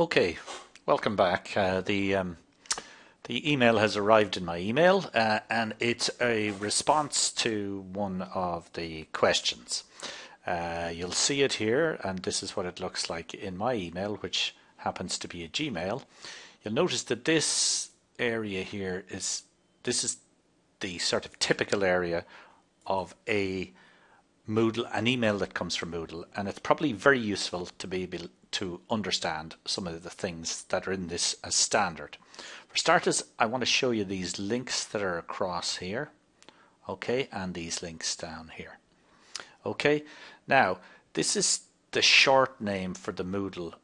Okay, welcome back. Uh, the um, the email has arrived in my email, uh, and it's a response to one of the questions. Uh, you'll see it here, and this is what it looks like in my email, which happens to be a Gmail. You'll notice that this area here is this is the sort of typical area of a Moodle, an email that comes from Moodle, and it's probably very useful to be able to understand some of the things that are in this as standard. For starters, I want to show you these links that are across here, okay, and these links down here. Okay, now this is the short name for the Moodle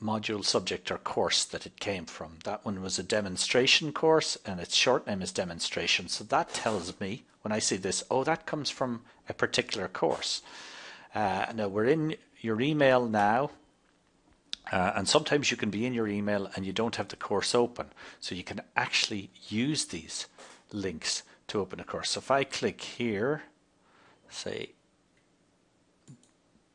module subject or course that it came from. That one was a demonstration course and its short name is demonstration. So that tells me when I see this, oh, that comes from a particular course. Uh, now we're in your email now. Uh, and sometimes you can be in your email and you don't have the course open. So you can actually use these links to open a course. So if I click here, say,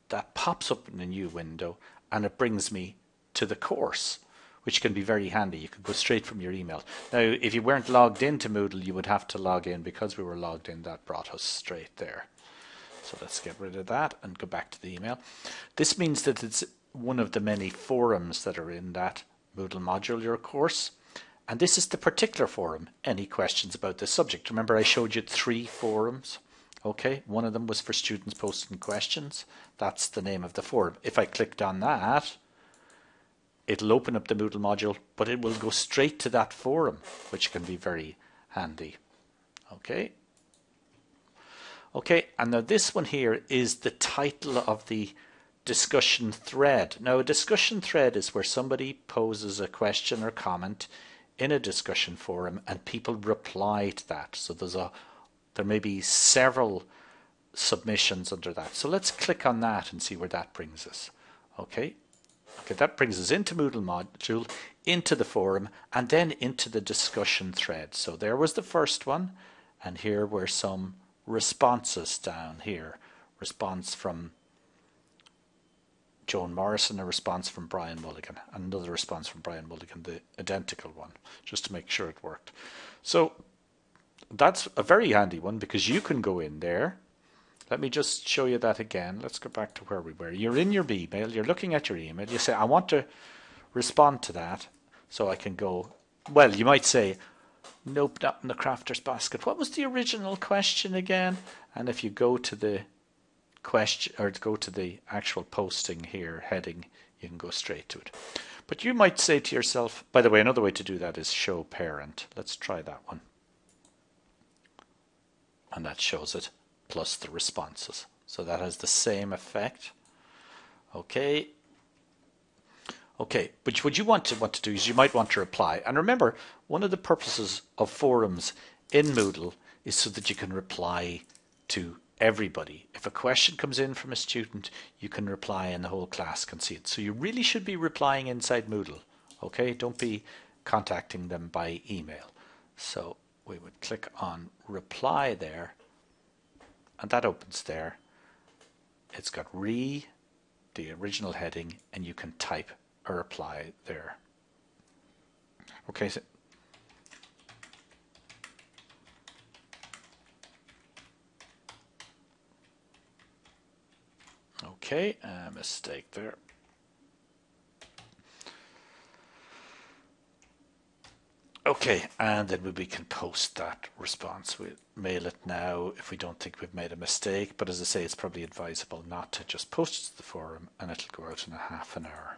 that pops up in a new window and it brings me to the course, which can be very handy. You can go straight from your email. Now, if you weren't logged into Moodle, you would have to log in. Because we were logged in, that brought us straight there. So let's get rid of that and go back to the email. This means that it's one of the many forums that are in that Moodle modular course. And this is the particular forum. Any questions about this subject? Remember I showed you three forums? Okay, one of them was for students posting questions. That's the name of the forum. If I clicked on that, it'll open up the Moodle module, but it will go straight to that forum, which can be very handy. Okay. Okay, and now this one here is the title of the discussion thread. Now a discussion thread is where somebody poses a question or comment in a discussion forum and people reply to that. So there's a there may be several submissions under that. So let's click on that and see where that brings us. Okay, okay, that brings us into Moodle module, into the forum, and then into the discussion thread. So there was the first one, and here were some responses down here. Response from Joan Morrison, a response from Brian Mulligan, another response from Brian Mulligan, the identical one, just to make sure it worked. So that's a very handy one because you can go in there. Let me just show you that again. Let's go back to where we were. You're in your email, you're looking at your email, you say, I want to respond to that so I can go. Well, you might say, Nope, not in the crafter's basket. What was the original question again? And if you go to the question or go to the actual posting here heading, you can go straight to it. But you might say to yourself, by the way, another way to do that is show parent. Let's try that one and that shows it plus the responses. So that has the same effect. Okay. Okay, but what you want to want to do is you might want to reply. And remember, one of the purposes of forums in Moodle is so that you can reply to everybody. If a question comes in from a student, you can reply and the whole class can see it. So you really should be replying inside Moodle. Okay, don't be contacting them by email. So we would click on reply there and that opens there. It's got re, the original heading, and you can type a reply there. Okay, so Okay, a mistake there. Okay, and then we can post that response. We'll mail it now if we don't think we've made a mistake. But as I say, it's probably advisable not to just post it to the forum and it'll go out in a half an hour.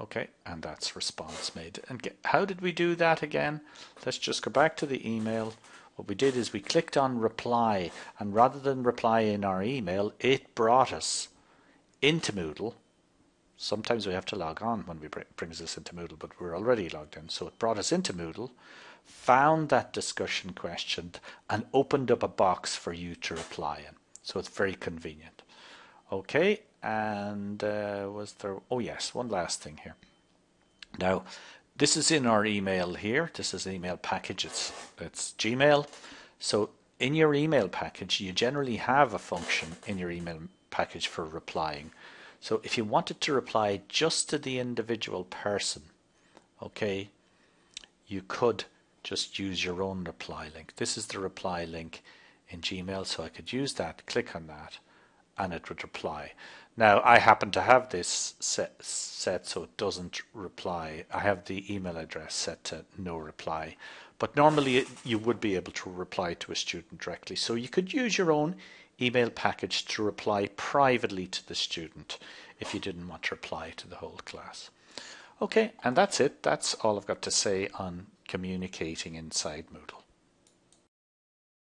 Okay, and that's response made. And get, how did we do that again? Let's just go back to the email. What we did is we clicked on reply and rather than reply in our email, it brought us into Moodle Sometimes we have to log on when we bring, brings us into Moodle, but we're already logged in. So it brought us into Moodle, found that discussion question, and opened up a box for you to reply in. So it's very convenient. Okay, and uh, was there? Oh yes, one last thing here. Now, this is in our email here. This is email package. It's it's Gmail. So in your email package, you generally have a function in your email package for replying. So if you wanted to reply just to the individual person, okay, you could just use your own reply link. This is the reply link in Gmail, so I could use that, click on that, and it would reply. Now, I happen to have this set, set so it doesn't reply. I have the email address set to no reply, but normally you would be able to reply to a student directly. So you could use your own email package to reply privately to the student if you didn't want to reply to the whole class. Okay, and that's it. That's all I've got to say on communicating inside Moodle.